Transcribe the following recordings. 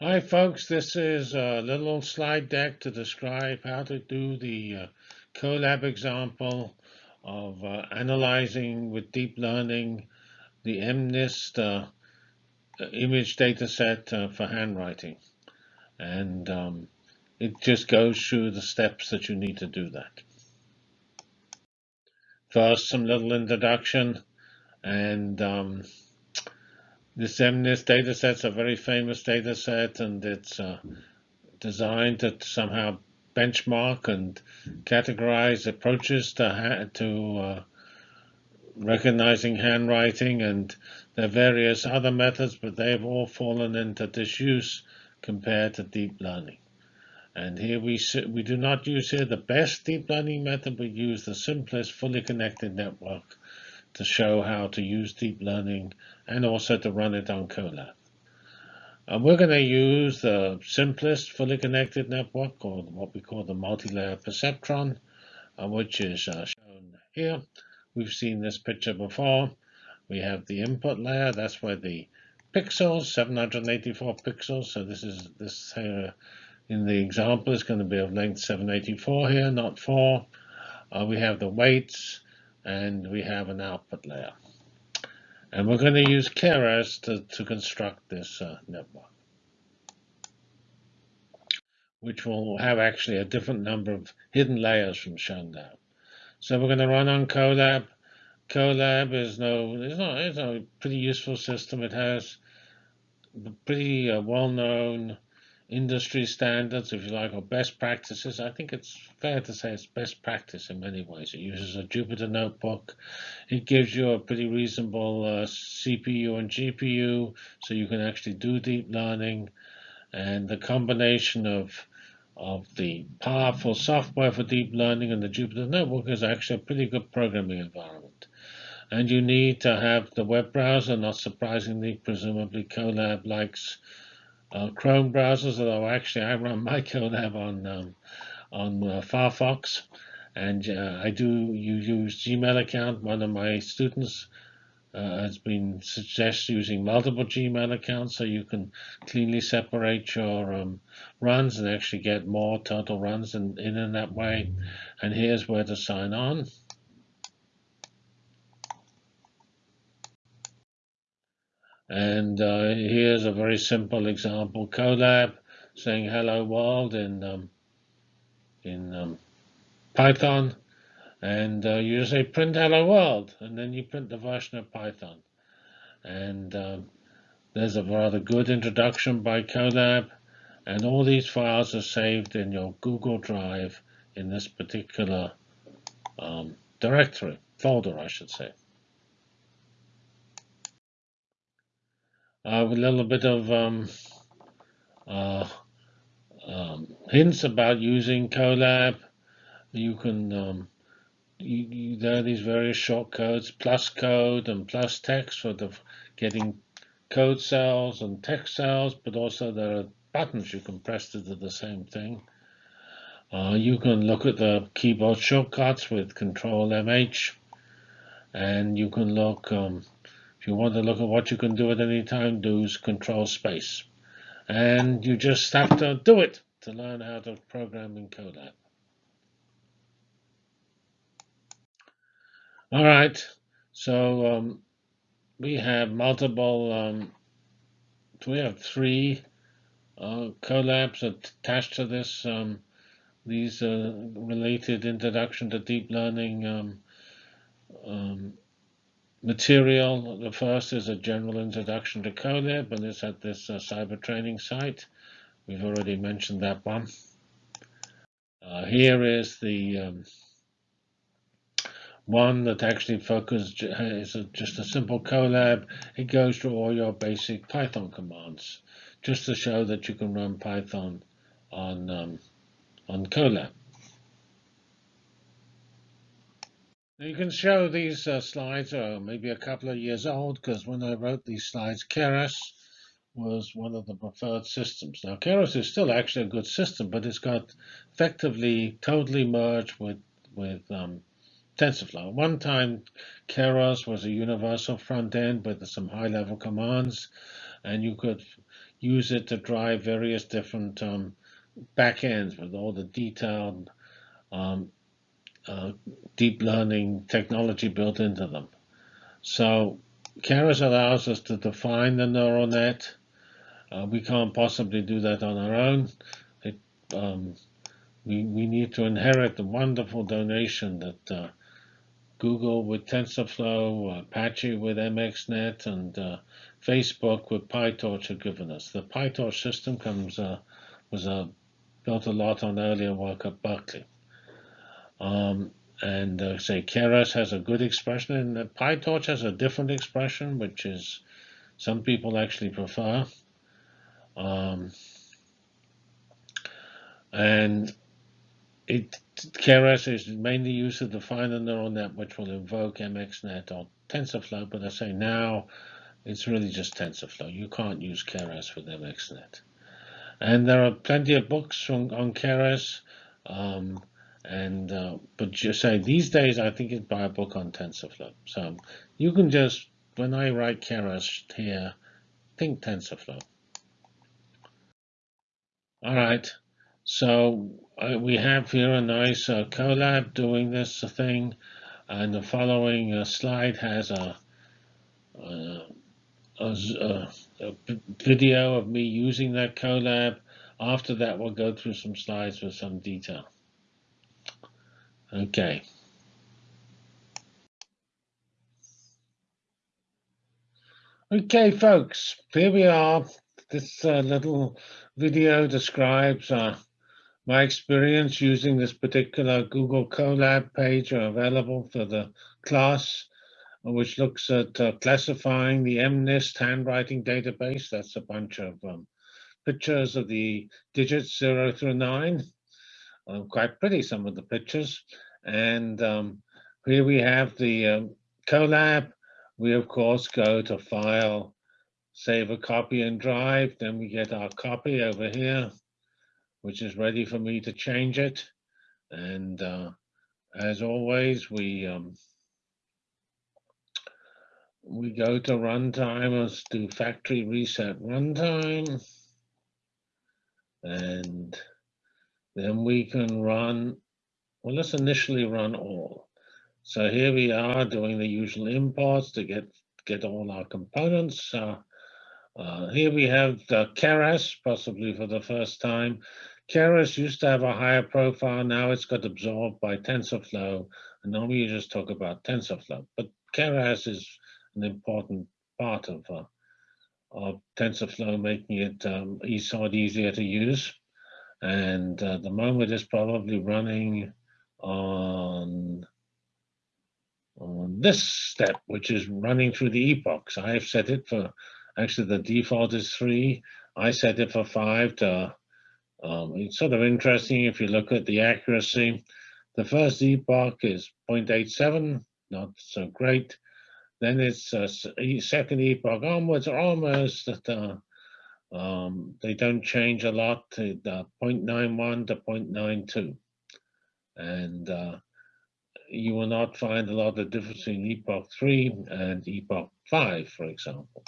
Hi folks, this is a little slide deck to describe how to do the uh, Colab example of uh, analyzing with deep learning the MNIST uh, image dataset uh, for handwriting. And um, it just goes through the steps that you need to do that. First, some little introduction and um, this MNIST dataset is a very famous dataset, and it's uh, designed to somehow benchmark and categorize approaches to to uh, recognizing handwriting, and there are various other methods, but they've all fallen into disuse compared to deep learning. And here we we do not use here the best deep learning method, we use the simplest fully connected network to show how to use deep learning and also to run it on Colab. And we're going to use the simplest fully connected network, or what we call the multi-layer perceptron, uh, which is uh, shown here. We've seen this picture before. We have the input layer. That's where the pixels, 784 pixels. So this is this here in the example is going to be of length 784 here, not 4. Uh, we have the weights, and we have an output layer. And we're going to use Keras to, to construct this uh, network, which will have actually a different number of hidden layers from shown down. So we're going to run on Colab. Colab is no, it's not, it's a pretty useful system. It has pretty uh, well-known industry standards, if you like, or best practices. I think it's fair to say it's best practice in many ways. It uses a Jupyter notebook. It gives you a pretty reasonable uh, CPU and GPU, so you can actually do deep learning. And the combination of of the powerful software for deep learning and the Jupyter notebook is actually a pretty good programming environment. And you need to have the web browser, not surprisingly, presumably Colab likes uh, Chrome browsers, although actually I run my Colab on um, on uh, Firefox, and uh, I do you use Gmail account. One of my students uh, has been suggested using multiple Gmail accounts so you can cleanly separate your um, runs and actually get more total runs in, in that way. And here's where to sign on. And uh, here's a very simple example, Colab saying hello world in um, in um, Python. And uh, you say print hello world, and then you print the version of Python. And um, there's a rather good introduction by Colab. And all these files are saved in your Google Drive in this particular um, directory, folder, I should say. Uh, a little bit of um, uh, um, hints about using Colab. You can um, you, you, there are these various shortcodes, plus code and plus text for the getting code cells and text cells, but also there are buttons you can press to do the same thing. Uh, you can look at the keyboard shortcuts with Control MH, and you can look um, you want to look at what you can do at any time, do is control space. And you just have to do it to learn how to program in Colab. All right, so um, we have multiple, um, we have three uh, Colabs attached to this. Um, these uh, related introduction to deep learning um, um, material. The first is a general introduction to Colab, and it's at this uh, cyber training site. We've already mentioned that one. Uh, here is the um, one that actually focuses is a, just a simple Colab. It goes through all your basic Python commands, just to show that you can run Python on um, on Colab. You can show these uh, slides are maybe a couple of years old because when I wrote these slides, Keras was one of the preferred systems. Now, Keras is still actually a good system, but it's got effectively totally merged with with um, TensorFlow. One time, Keras was a universal front end with some high-level commands, and you could use it to drive various different um, backends with all the detailed um, uh, deep learning technology built into them. So Keras allows us to define the neural net. Uh, we can't possibly do that on our own. It, um, we, we need to inherit the wonderful donation that uh, Google with TensorFlow, Apache with MXNet, and uh, Facebook with PyTorch have given us. The PyTorch system comes uh, was uh, built a lot on earlier work at Berkeley. Um, and uh, say Keras has a good expression, and PyTorch has a different expression, which is some people actually prefer. Um, and it Keras is mainly used to define a neural net, which will invoke MXNet or TensorFlow. But I say now, it's really just TensorFlow. You can't use Keras with MXNet. And there are plenty of books on, on Keras. Um, and uh, but just say these days, I think it's book on TensorFlow. So you can just when I write Keras here, think TensorFlow. All right. So uh, we have here a nice uh, Colab doing this thing, and the following uh, slide has a, uh, a, a, a, video of me using that Colab. After that, we'll go through some slides with some detail. Okay. Okay, folks, here we are. This uh, little video describes uh, my experience using this particular Google Colab page available for the class, which looks at uh, classifying the MNIST handwriting database. That's a bunch of um, pictures of the digits 0 through 9 um, quite pretty, some of the pictures. And um, here we have the um, Colab. We, of course, go to File, Save a Copy and Drive. Then we get our copy over here, which is ready for me to change it. And uh, as always, we um, we go to runtime, let's do factory reset runtime. And then we can run, well, let's initially run all. So here we are doing the usual imports to get, get all our components. Uh, uh, here we have the Keras, possibly for the first time. Keras used to have a higher profile. Now it's got absorbed by TensorFlow. And normally we just talk about TensorFlow. But Keras is an important part of, uh, of TensorFlow, making it um, easier to use. And uh, the moment is probably running on, on this step, which is running through the epochs. I have set it for, actually the default is three. I set it for five to, um, it's sort of interesting if you look at the accuracy. The first epoch is 0.87, not so great. Then it's a second epoch onwards, almost at uh, um, they don't change a lot to the 0.91 to 0.92. And uh, you will not find a lot of difference between Epoch 3 and Epoch 5, for example.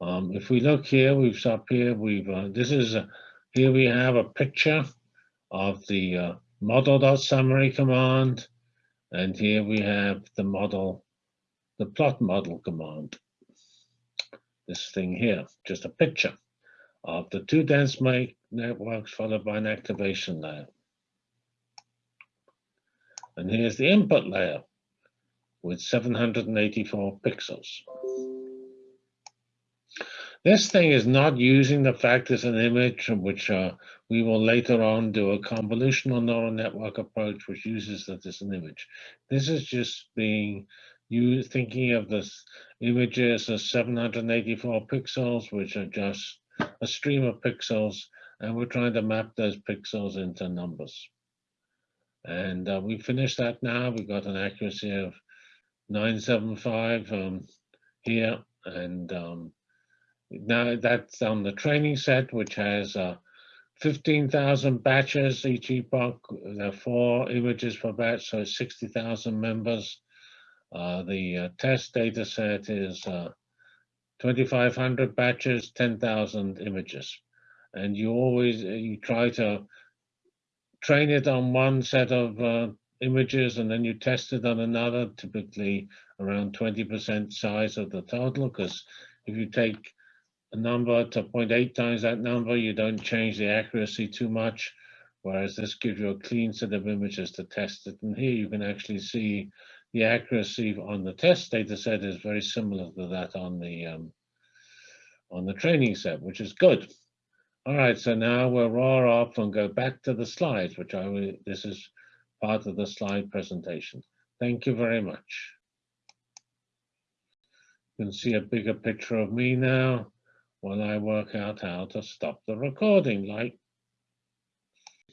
Um, if we look here, we've up here, we've, uh, this is, a, here we have a picture of the uh, model.summary command. And here we have the model, the plot model command. This thing here, just a picture of the two dense networks followed by an activation layer. And here's the input layer with 784 pixels. This thing is not using the fact as an image, which uh, we will later on do a convolutional neural network approach, which uses that as an image. This is just being you thinking of this images as 784 pixels, which are just a stream of pixels, and we're trying to map those pixels into numbers. And uh, we finished that now. We've got an accuracy of 975 um, here. And um, now that's on the training set, which has uh, 15,000 batches each epoch. There are four images per batch, so 60,000 members. Uh, the uh, test data set is uh, 2,500 batches, 10,000 images. And you always, uh, you try to train it on one set of uh, images and then you test it on another, typically around 20% size of the total, because if you take a number to 0.8 times that number, you don't change the accuracy too much, whereas this gives you a clean set of images to test it. And here you can actually see the accuracy on the test data set is very similar to that on the um, on the training set, which is good. All right, so now we'll roar off and go back to the slides, which I this is part of the slide presentation. Thank you very much. You can see a bigger picture of me now while I work out how to stop the recording like.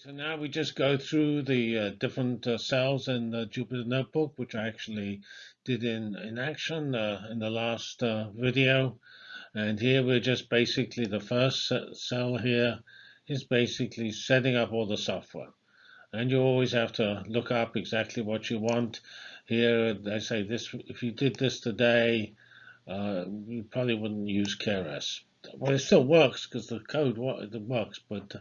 So now we just go through the uh, different uh, cells in the Jupyter Notebook, which I actually did in, in action uh, in the last uh, video. And here we're just basically, the first cell here is basically setting up all the software. And you always have to look up exactly what you want. Here, they say this, if you did this today, uh, you probably wouldn't use Keras well, it still works because the code works, but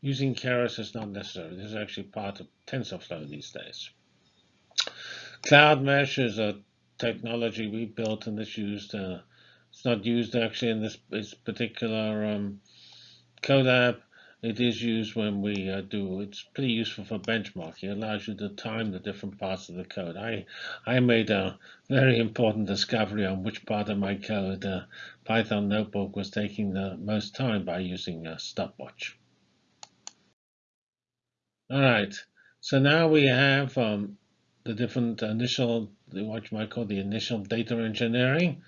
using Keras is not necessary. This is actually part of TensorFlow these days. Cloudmesh is a technology we built and it's used. Uh, it's not used actually in this, this particular um, Colab, it is used when we uh, do, it's pretty useful for benchmarking. It allows you to time the different parts of the code. I, I made a very important discovery on which part of my code uh, Python Notebook was taking the most time by using a stopwatch. All right, so now we have um, the different initial, what you might call the initial data engineering,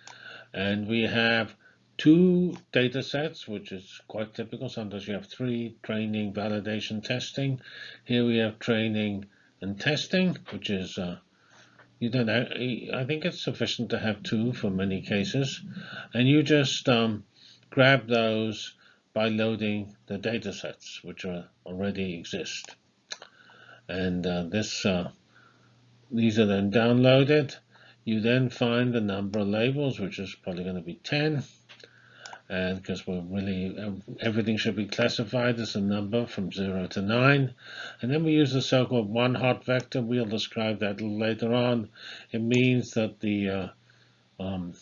and we have two data sets, which is quite typical. Sometimes you have three, training, validation, testing. Here we have training and testing, which is, uh, you don't I think it's sufficient to have two for many cases. And you just um, grab those by loading the data sets, which are already exist. And uh, this, uh, these are then downloaded. You then find the number of labels, which is probably going to be 10 and because we're really everything should be classified as a number from 0 to 9 and then we use the so-called one hot vector. We'll describe that later on. It means that the uh, um,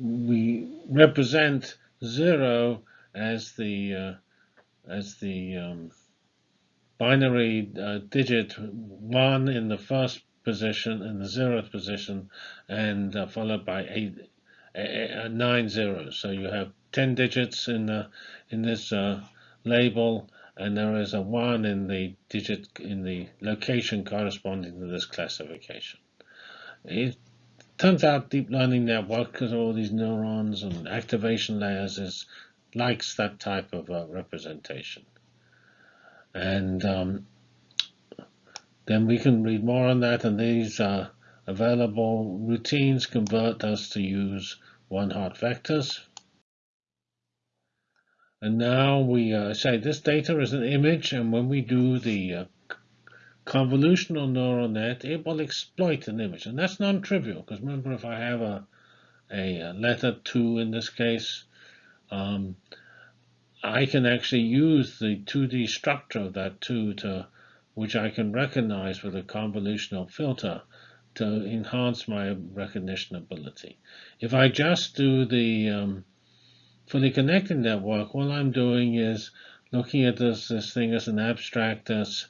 we represent 0 as the uh, as the um, binary uh, digit 1 in the first position in the zeroth position and uh, followed by 8 uh, nine zeros. So you have 10 digits in the in this uh, label, and there is a one in the digit in the location corresponding to this classification. It turns out deep learning network, because all these neurons and activation layers, is likes that type of uh, representation. And um, then we can read more on that, and these are available routines convert us to use one hot vectors. And now we uh, say this data is an image, and when we do the uh, convolutional neural net, it will exploit an image. And that's non-trivial, because remember, if I have a, a letter 2 in this case, um, I can actually use the 2D structure of that 2 to, which I can recognize with a convolutional filter to enhance my recognition ability. If I just do the um, fully connected network, all I'm doing is looking at this, this thing as an abstract as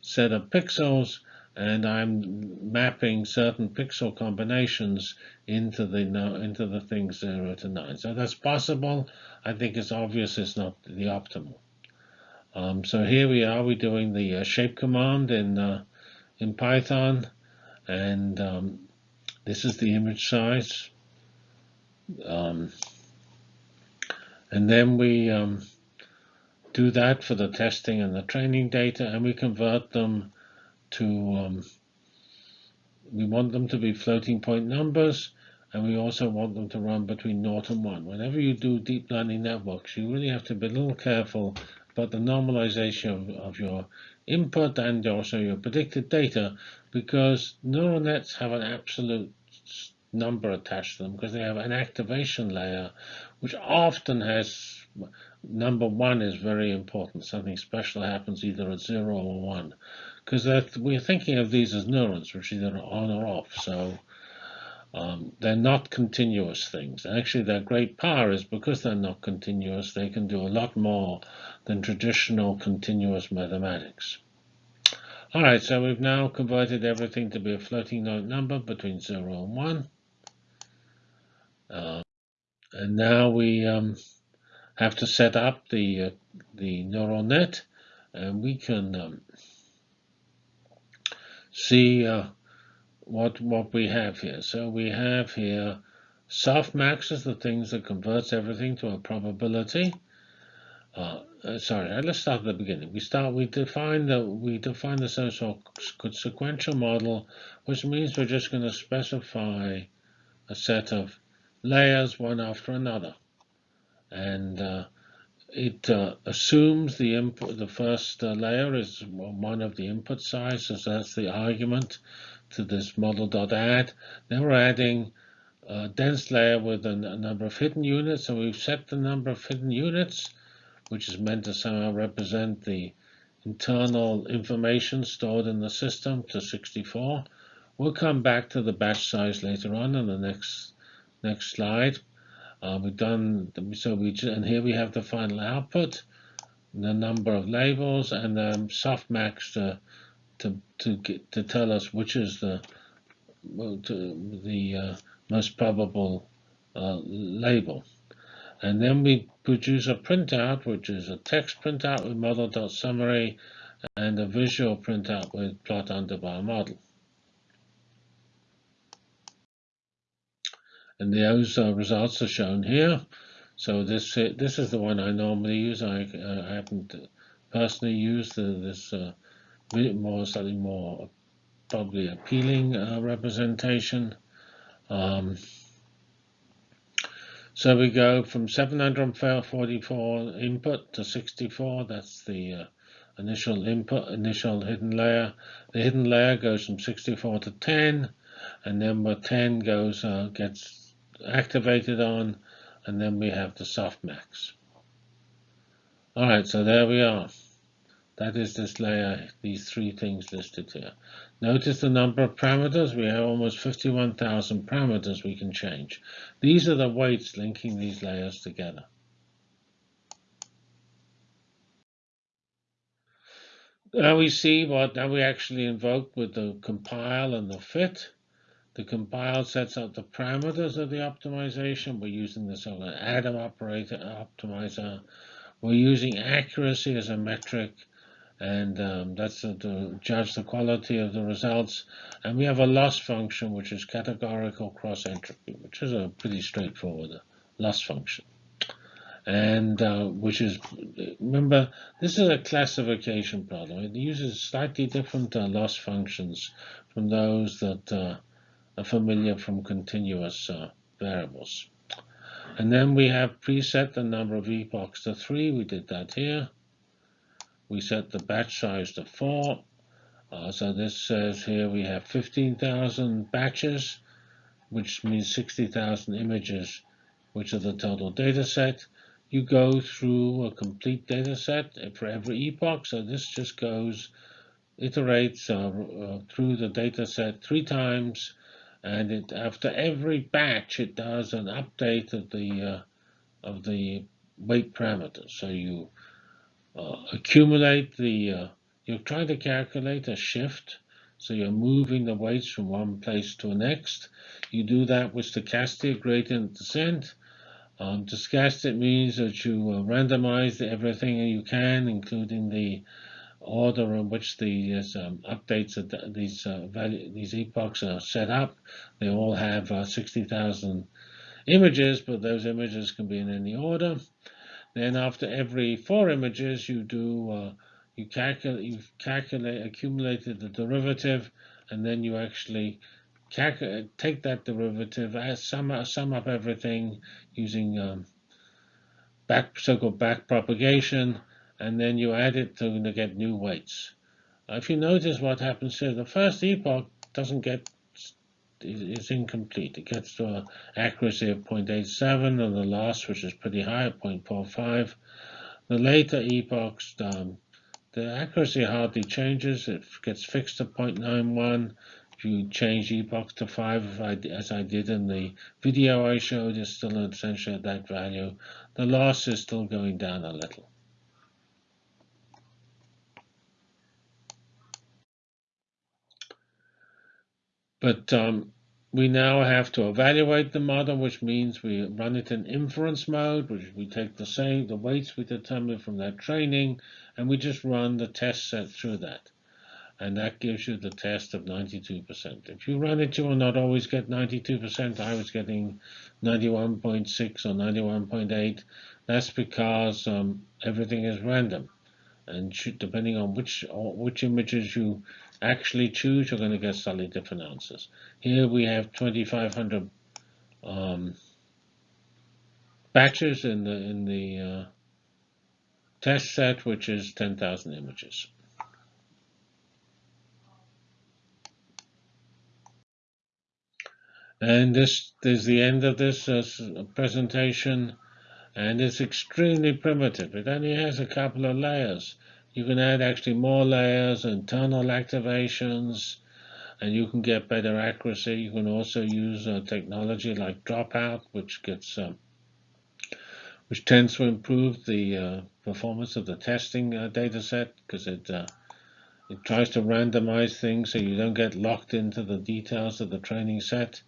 set of pixels, and I'm mapping certain pixel combinations into the into the thing 0 to 9. So that's possible. I think it's obvious it's not the optimal. Um, so here we are, we're doing the uh, shape command in, uh, in Python and um, this is the image size um, and then we um, do that for the testing and the training data and we convert them to um, we want them to be floating point numbers and we also want them to run between 0 and 1. Whenever you do deep learning networks, you really have to be a little careful about the normalization of, of your input and also your predicted data because neural nets have an absolute number attached to them because they have an activation layer, which often has number one is very important. Something special happens either at zero or one, because we're thinking of these as neurons, which are on or off. So um, they're not continuous things. And Actually, their great power is because they're not continuous, they can do a lot more than traditional continuous mathematics. All right, so we've now converted everything to be a floating point number between 0 and 1. Uh, and now we um, have to set up the, uh, the neural net, and we can um, see uh, what what we have here. So we have here softmax is the things that converts everything to a probability. Uh, uh, sorry, uh, let's start at the beginning. We start. We define the we define the so-called sequential model, which means we're just going to specify a set of layers one after another, and uh, it uh, assumes the input. The first uh, layer is one of the input sizes. That's the argument to this model.add. Then we're adding a dense layer with a, a number of hidden units, and we've set the number of hidden units, which is meant to somehow represent the internal information stored in the system to 64. We'll come back to the batch size later on in the next next slide. Uh, we've done so we and here we have the final output, the number of labels, and the softmax to to to get, to tell us which is the to, the uh, most probable uh, label. And then we produce a printout, which is a text printout with model.summary and a visual printout with plot underbar model. And those uh, results are shown here. So this this is the one I normally use. I, uh, I happen to personally used this uh, more slightly more probably appealing uh, representation. Um, so we go from 744 input to 64. That's the uh, initial input, initial hidden layer. The hidden layer goes from 64 to 10, and then number 10 goes uh, gets activated on, and then we have the softmax. All right, so there we are. That is this layer, these three things listed here. Notice the number of parameters. We have almost 51,000 parameters we can change. These are the weights linking these layers together. Now we see what now we actually invoke with the compile and the fit. The compile sets out the parameters of the optimization. We're using the Adam operator optimizer. We're using accuracy as a metric and um, that's to judge the quality of the results. And we have a loss function, which is categorical cross entropy, which is a pretty straightforward loss function. And uh, which is, remember, this is a classification problem. It uses slightly different uh, loss functions from those that uh, are familiar from continuous uh, variables. And then we have preset the number of epochs to 3. We did that here we set the batch size to 4. Uh, so this says here we have 15,000 batches, which means 60,000 images, which are the total data set. You go through a complete data set for every epoch. So this just goes, iterates uh, uh, through the data set three times. And it, after every batch, it does an update of the uh, of the weight parameters. So you uh, accumulate the, uh, you're trying to calculate a shift. So you're moving the weights from one place to the next. You do that with stochastic gradient descent. Um, stochastic means that you uh, randomize everything you can, including the order in which these um, updates of these uh, value, these epochs are set up. They all have uh, 60,000 images, but those images can be in any order. Then after every four images, you do uh, you calculate you calculate accumulated the derivative, and then you actually take that derivative, sum up, sum up everything using um, back so-called back propagation, and then you add it to, get new weights. If you notice what happens here, the first epoch doesn't get is incomplete. It gets to an accuracy of 0.87 and the loss, which is pretty high at 0.45. The later epochs, um, the accuracy hardly changes. It gets fixed to 0.91. If you change epochs to 5, as I did in the video I showed, it's still essentially at that value. The loss is still going down a little. But um, we now have to evaluate the model, which means we run it in inference mode, which we take the same the weights we determined from that training, and we just run the test set through that. And that gives you the test of 92%. If you run it, you will not always get 92%. I was getting 91.6 or 91.8. That's because um, everything is random. And depending on which which images you actually choose, you're going to get slightly different answers. Here we have 2,500 um, batches in the in the uh, test set, which is 10,000 images. And this is the end of this uh, presentation, and it's extremely primitive. It only has a couple of layers. You can add actually more layers tunnel activations, and you can get better accuracy. You can also use uh, technology like dropout, which gets uh, which tends to improve the uh, performance of the testing uh, data set because it uh, it tries to randomize things so you don't get locked into the details of the training set.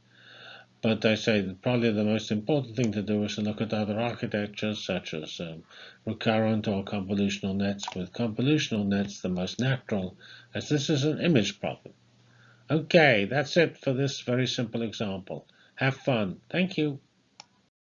But I say that probably the most important thing to do is to look at other architectures such as um, recurrent or convolutional nets. With convolutional nets, the most natural, as this is an image problem. Okay, that's it for this very simple example. Have fun. Thank you.